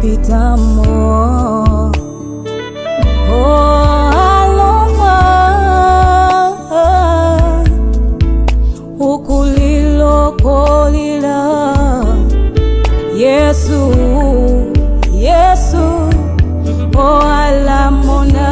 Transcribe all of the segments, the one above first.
pitamo. Oh, aloma ukulilokolila yesu yesu oh, alamona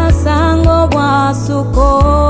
suko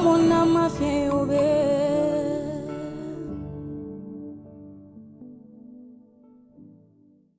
alamona mafya yobe